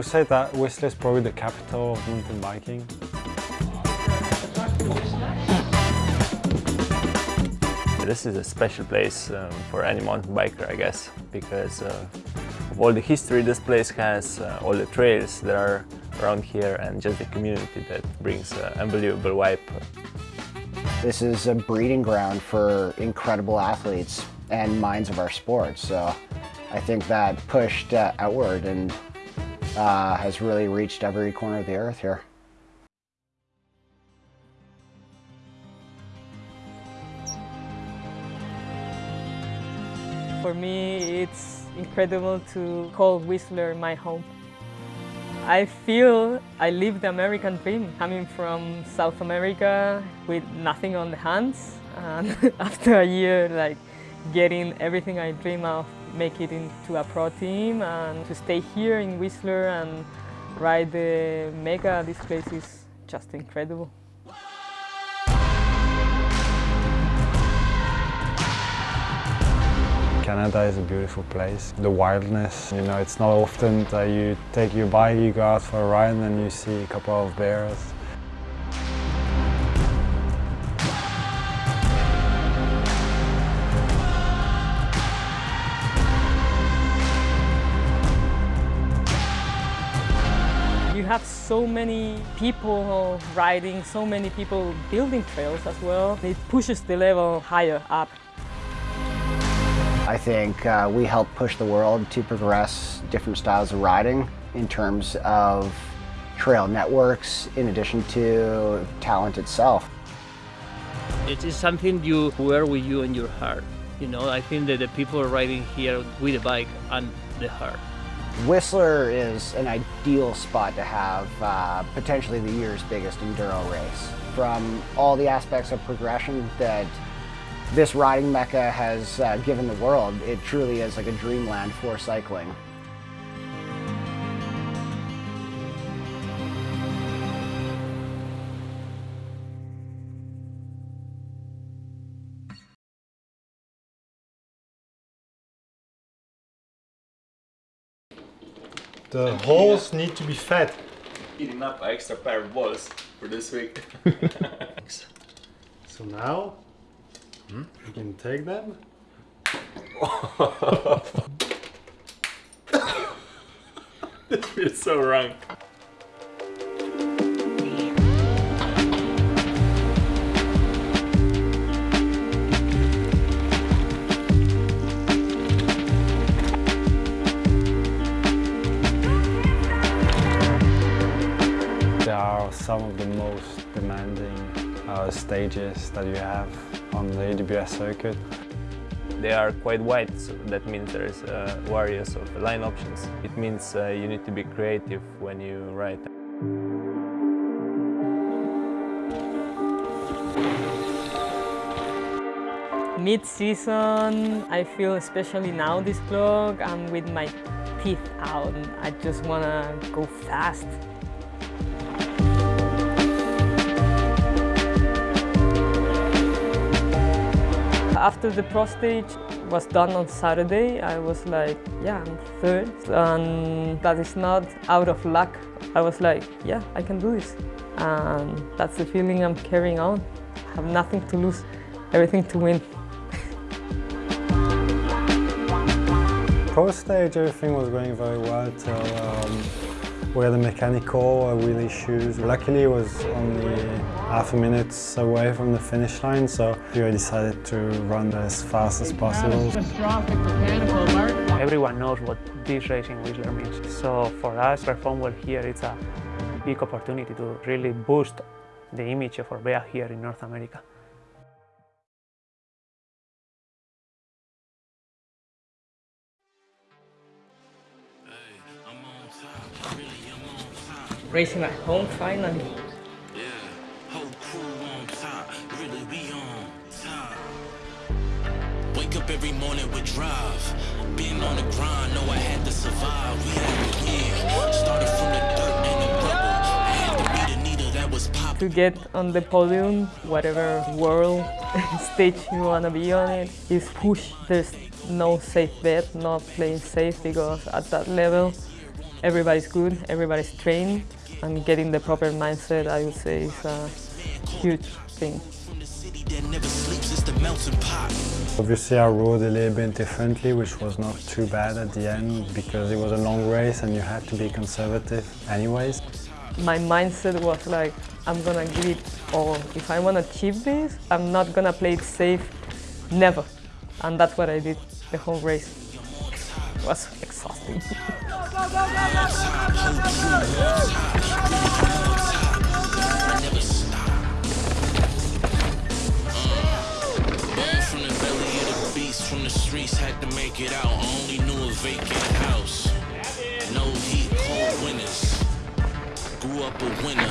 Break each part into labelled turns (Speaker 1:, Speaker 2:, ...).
Speaker 1: I would say that Whistler is probably the capital of mountain biking.
Speaker 2: This is a special place um, for any mountain biker, I guess, because uh, of all the history this place has, uh, all the trails that are around here, and just the community that brings an unbelievable vibe.
Speaker 3: This is a breeding ground for incredible athletes and minds of our sport, so I think that pushed uh, outward and uh, has really reached every corner of the earth here.
Speaker 4: For me, it's incredible to call Whistler my home. I feel I live the American dream, coming from South America with nothing on the hands, and after a year, like getting everything I dream of, make it into a pro team, and to stay here in Whistler and ride the Mega, this place is just incredible.
Speaker 1: Canada is a beautiful place. The wildness, you know, it's not often that you take your bike, you go out for a ride and you see a couple of bears.
Speaker 4: Have so many people riding, so many people building trails as well. It pushes the level higher up.
Speaker 3: I think uh, we help push the world to progress different styles of riding in terms of trail networks in addition to talent itself.
Speaker 5: It is something you wear with you in your heart. You know, I think that the people are riding here with the bike and the heart.
Speaker 3: Whistler is an ideal spot to have uh, potentially the year's biggest enduro race. From all the aspects of progression that this riding mecca has uh, given the world, it truly is like a dreamland for cycling.
Speaker 1: The holes need to be fed.
Speaker 2: Eating up an extra pair of balls for this week.
Speaker 1: So now hmm, you can take them.
Speaker 2: this feels so wrong.
Speaker 1: Are some of the most demanding uh, stages that you have on the EWS circuit.
Speaker 2: They are quite wide, so that means there's uh, various of line options. It means uh, you need to be creative when you ride.
Speaker 4: Mid-season, I feel especially now this vlog, I'm with my teeth out and I just wanna go fast. After the pro stage was done on Saturday, I was like, yeah, I'm third. And that is not out of luck. I was like, yeah, I can do this. And that's the feeling I'm carrying on. I have nothing to lose, everything to win.
Speaker 1: Pro stage, everything was going very well till um, had a mechanical wheel issues. Luckily, it was only half a minute away from the finish line, so we decided to run as fast as possible.
Speaker 6: Everyone knows what this racing Whistler means. So for us, perform well here, it's a big opportunity to really boost the image of Orbea here in North America.
Speaker 4: Racing at home finally.
Speaker 7: Whole crew on top, really we on top. Wake up every morning with drive. Been on the grind, know I had to survive. We had to. Started from the dirt and the rubble. I had to be the needle that was popping.
Speaker 4: To get on the podium, whatever world stage you want to be on it, is push. There's no safe bet, not playing safe because at that level everybody's good, everybody's trained, and getting the proper mindset, I would say, is a huge thing.
Speaker 1: Obviously I rode a little bit differently, which was not too bad at the end because it was a long race and you had to be conservative anyways.
Speaker 4: My mindset was like, I'm gonna give it all. If I wanna achieve this, I'm not gonna play it safe, never. And that's what I did the whole race. It was exhausting.
Speaker 7: from the streets, had to make it out. Only knew a vacant house. No heat, cold winters. Grew up a winner.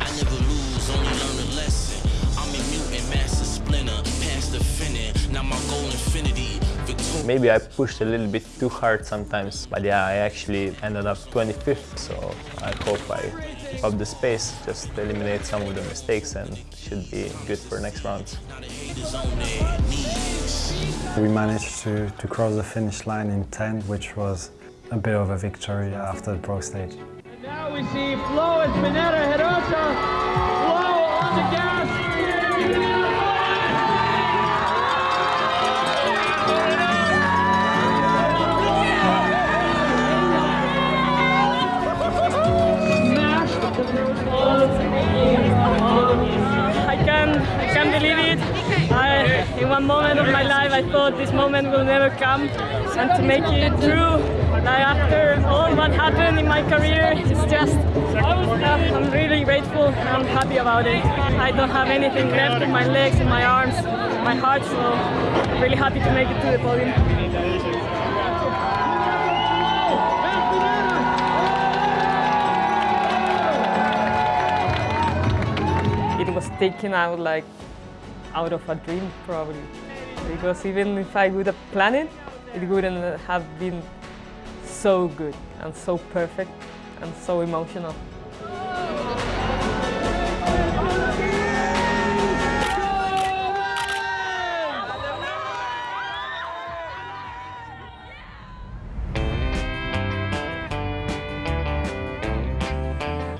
Speaker 7: I never lose, only learn a lesson. I'm a mutant, master splinter, past the finning. Now my goal infinity.
Speaker 2: Maybe I pushed a little bit too hard sometimes, but yeah, I actually ended up 25th, so I hope I keep up the space, just eliminate some of the mistakes and should be good for next rounds.
Speaker 7: Now the haters on their knees.
Speaker 1: We managed to, to cross the finish line in 10, which was a bit of a victory after the pro stage.
Speaker 8: And Now we see Flo
Speaker 4: Espiñeira Herreros. And to make it through, like after all what happened in my career, it's just, uh, I'm really grateful. and I'm happy about it. I don't have anything left in my legs, in my arms, my heart, so I'm really happy to make it to the podium. it was taken out like out of a dream probably because even if I would have planned it, it wouldn't have been so good and so perfect and so emotional.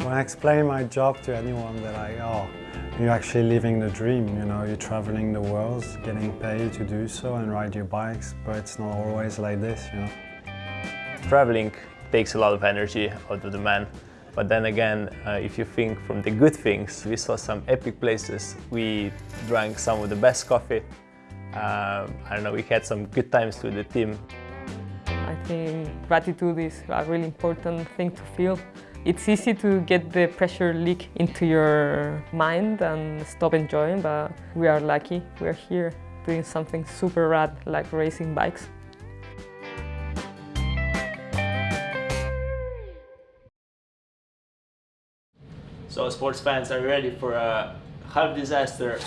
Speaker 1: When I explain my job to anyone, they're like, oh, you're actually living the dream, you know, you're traveling the world, getting paid to do so and ride your bikes, but it's not always like this, you know.
Speaker 2: Traveling takes a lot of energy out of the man. But then again, uh, if you think from the good things, we saw some epic places. We drank some of the best coffee. Um, I don't know, we had some good times with the team.
Speaker 4: I think gratitude is a really important thing to feel. It's easy to get the pressure leak into your mind and stop enjoying, but we are lucky. We are here doing something super rad like racing bikes.
Speaker 2: So sports fans are ready for a half disaster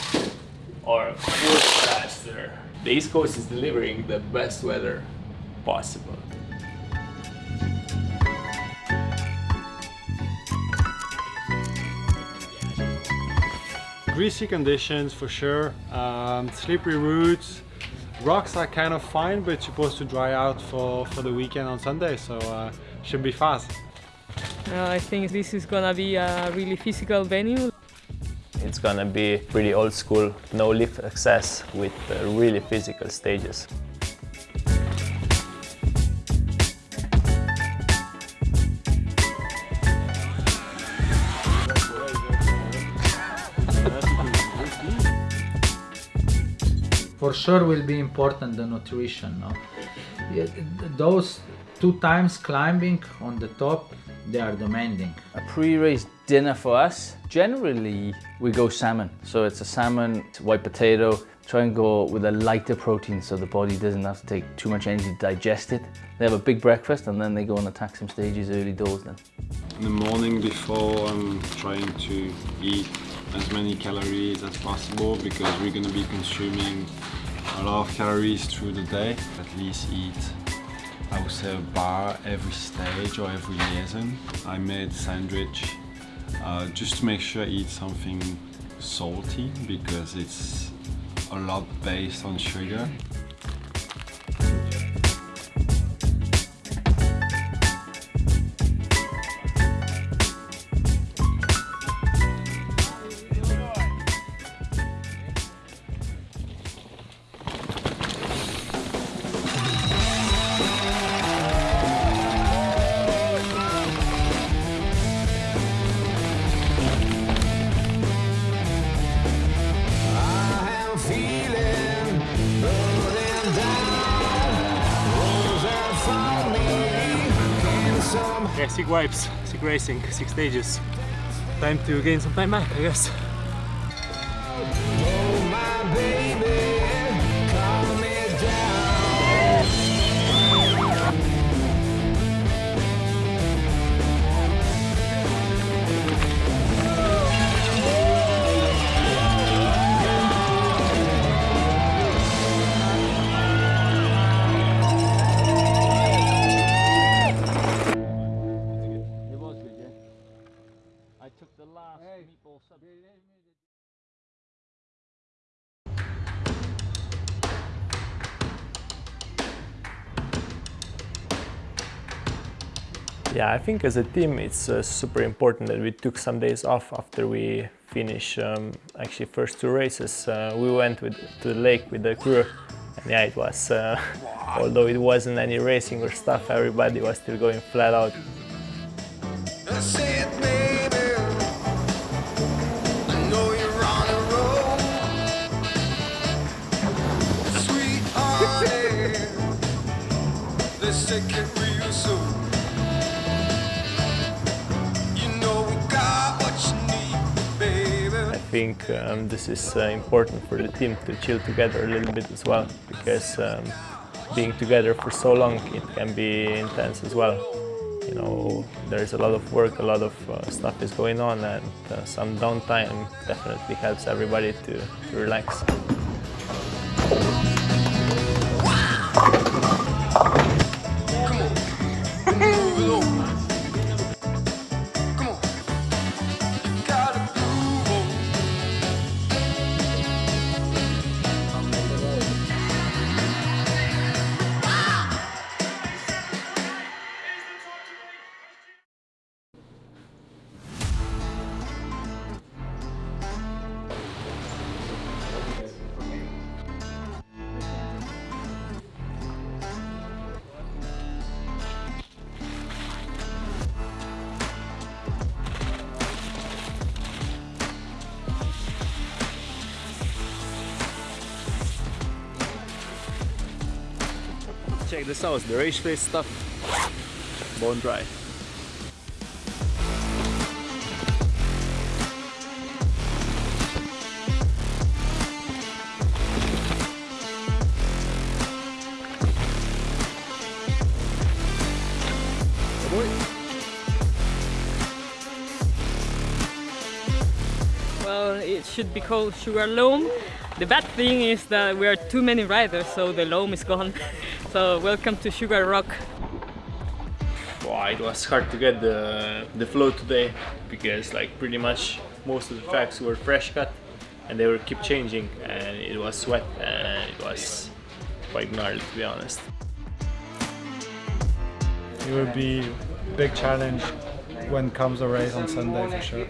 Speaker 2: or full disaster. The East Coast is delivering the best weather possible.
Speaker 1: Greasy conditions for sure, um, slippery routes, rocks are kind of fine but supposed to dry out for, for the weekend on Sunday so uh, should be fast.
Speaker 4: Uh, I think this is gonna be a really physical venue.
Speaker 2: It's gonna be pretty old school, no lift access with uh, really physical stages.
Speaker 9: For sure will be important the nutrition no those two times climbing on the top they are demanding
Speaker 10: A pre-race dinner for us, generally we go salmon. So it's a salmon, white potato, try and go with a lighter protein so the body doesn't have to take too much energy to digest it. They have a big breakfast and then they go and attack some stages early doors then.
Speaker 11: In the morning before I'm trying to eat as many calories as possible because we're going to be consuming a lot of calories through the day. At least eat I would say a bar every stage or every liaison. I made sandwich uh, just to make sure I eat something salty because it's a lot based on sugar.
Speaker 2: Wipes, sick racing, six stages. Time to gain some time back, I guess.
Speaker 10: Yeah, I
Speaker 2: think as a team it's uh, super important that we took some days off after we finish um, actually first two races. Uh, we went with, to the lake with the crew and yeah, it was, uh, although it wasn't any racing or stuff, everybody was still going flat out. Think um, this is uh, important for the team to chill together a little bit as well because um, being together for so long it can be intense as well. You know, there's a lot of work, a lot of uh, stuff is going on and uh, some downtime definitely helps everybody to, to relax. Check this out, the race face stuff, bone dry.
Speaker 4: Well, it should be called sugar loam. The bad thing is that we are too many riders, so the loam is gone. so welcome to Sugar Rock.
Speaker 2: Wow, it was hard to get the, the flow today because like pretty much most of the tracks were fresh cut and they were keep changing and it was sweat and it was quite gnarly to be honest.
Speaker 1: It will be a big challenge when comes the race on Sunday for sure.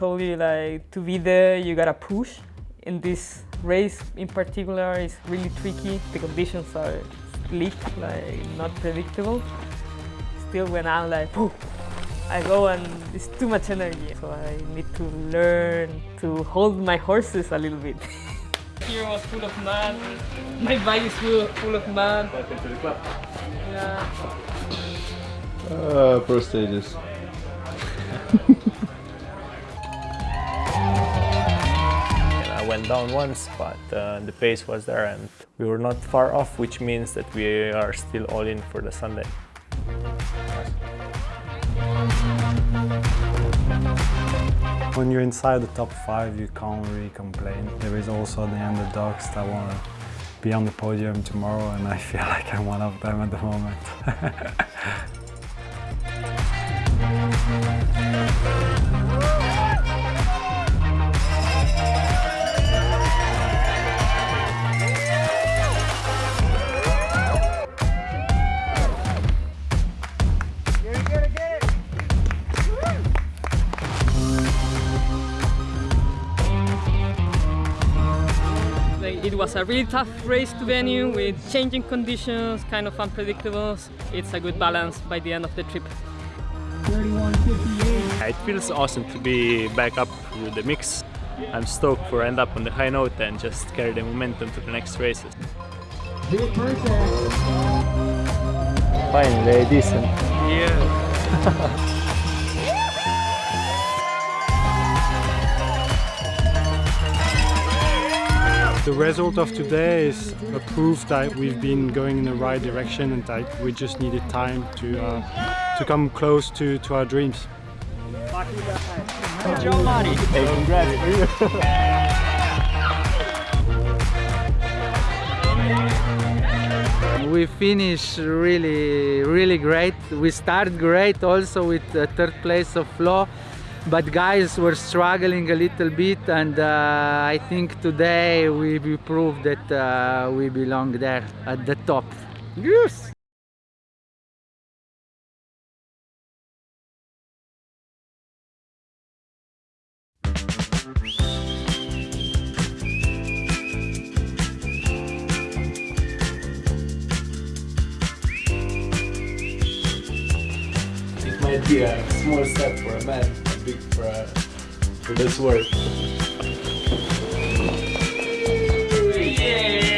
Speaker 4: Told you like to be there you gotta push. In this race in particular is really tricky. The conditions are slick like not predictable. Still when i'm like Poof, i go and it's too much energy. So i need to learn to hold my horses a little bit. Here was full of mud. My bike is full, full of mud.
Speaker 2: Welcome to the club.
Speaker 4: Yeah.
Speaker 11: Uh, pro stages.
Speaker 2: down once, but uh, the pace was there and we were not far off, which means that we are still all in for the Sunday.
Speaker 1: When you're inside the top five, you can't really complain. There is also the underdogs that want to be on the podium tomorrow, and I feel like I'm one of them at the moment.
Speaker 4: was a really tough race to venue with changing conditions, kind of unpredictable. It's a good balance by the end of the trip.
Speaker 2: It feels awesome to be back up with the mix. I'm stoked for end up on the high note and just carry the momentum to the next races. Finally, decent.
Speaker 5: Yeah.
Speaker 1: The result of today is a proof that we've been going in the right direction and that we just needed time to uh, to come close to, to our dreams.
Speaker 8: Good job, Marty.
Speaker 2: Hey, congrats.
Speaker 9: We finished really, really great. We started great also with the third place of Flo, but guys were struggling a little bit and uh, I think today we, we proved that uh, we belong there at the top. Yes!
Speaker 2: It might be a small step for a man, bruh. For this work. Yeah.